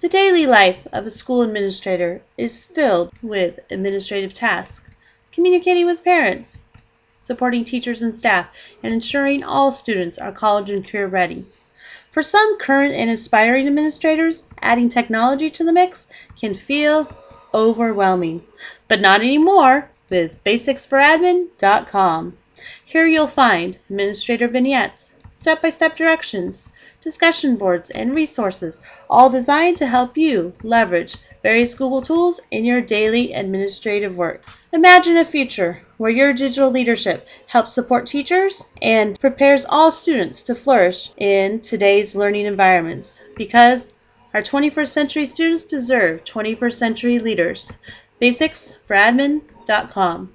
The daily life of a school administrator is filled with administrative tasks, communicating with parents, supporting teachers and staff, and ensuring all students are college and career ready. For some current and aspiring administrators, adding technology to the mix can feel overwhelming, but not anymore with basicsforadmin.com. Here you'll find administrator vignettes, step-by-step directions, discussion boards, and resources, all designed to help you leverage various Google tools in your daily administrative work. Imagine a future where your digital leadership helps support teachers and prepares all students to flourish in today's learning environments because our 21st century students deserve 21st century leaders. Basicsforadmin.com